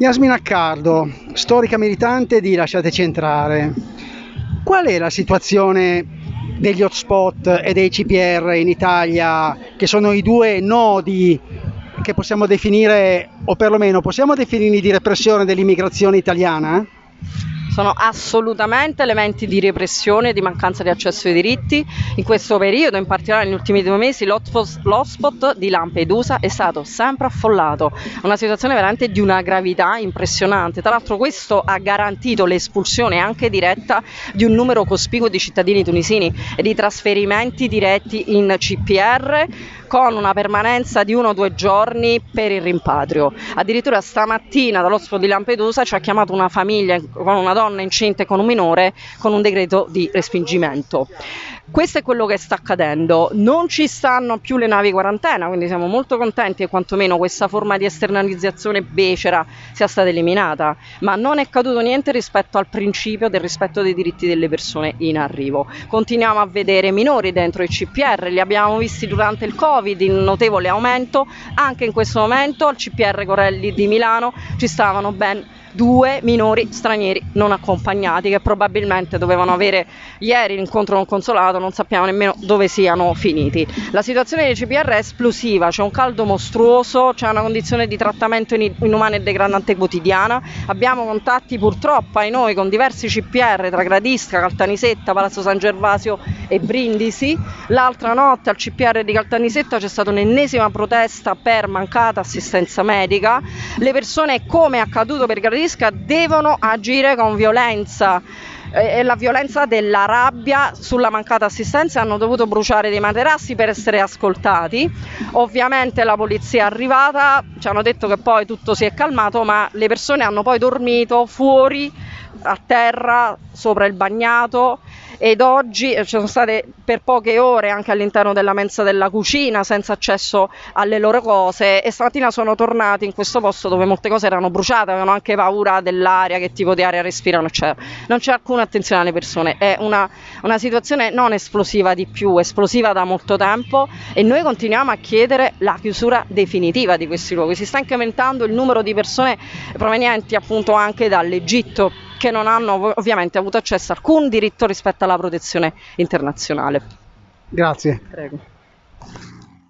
Yasmin Accardo, storica militante di Lasciateci entrare. Qual è la situazione degli hotspot e dei CPR in Italia, che sono i due nodi che possiamo definire, o perlomeno possiamo definirli di repressione dell'immigrazione italiana? Sono assolutamente elementi di repressione di mancanza di accesso ai diritti. In questo periodo, in particolare negli ultimi due mesi, l'hotspot di Lampedusa è stato sempre affollato, una situazione veramente di una gravità impressionante. Tra l'altro questo ha garantito l'espulsione anche diretta di un numero cospicuo di cittadini tunisini e di trasferimenti diretti in CPR con una permanenza di uno o due giorni per il rimpatrio. Addirittura stamattina dall'hotspot di Lampedusa ci ha chiamato una famiglia con una donna incinta e con un minore con un decreto di respingimento. Questo è quello che sta accadendo, non ci stanno più le navi quarantena, quindi siamo molto contenti che quantomeno questa forma di esternalizzazione becera sia stata eliminata, ma non è caduto niente rispetto al principio del rispetto dei diritti delle persone in arrivo. Continuiamo a vedere minori dentro i CPR, li abbiamo visti durante il Covid in notevole aumento, anche in questo momento al CPR Corelli di Milano ci stavano ben due minori stranieri non accompagnati che probabilmente dovevano avere ieri l'incontro con consolato, non sappiamo nemmeno dove siano finiti. La situazione dei CPR è esplosiva, c'è un caldo mostruoso, c'è una condizione di trattamento inumana e degradante quotidiana, abbiamo contatti purtroppo ai noi con diversi CPR tra Gradisca, Caltanisetta, Palazzo San Gervasio e Brindisi. L'altra notte al CPR di Caltanisetta c'è stata un'ennesima protesta per mancata assistenza medica, le persone come è accaduto per Gradisca Gradisca devono agire con violenza. E la violenza della rabbia sulla mancata assistenza hanno dovuto bruciare dei materassi per essere ascoltati. Ovviamente la polizia è arrivata ci hanno detto che poi tutto si è calmato ma le persone hanno poi dormito fuori a terra sopra il bagnato ed oggi ci sono state per poche ore anche all'interno della mensa della cucina senza accesso alle loro cose e stamattina sono tornati in questo posto dove molte cose erano bruciate, avevano anche paura dell'aria, che tipo di aria respirano, eccetera. Non c'è alcuna attenzione alle persone, è una, una situazione non esplosiva di più, esplosiva da molto tempo e noi continuiamo a chiedere la chiusura definitiva di questi luoghi. Si sta incrementando il numero di persone provenienti appunto anche dall'Egitto che non hanno ovviamente avuto accesso a alcun diritto rispetto alla protezione internazionale. Grazie. Prego.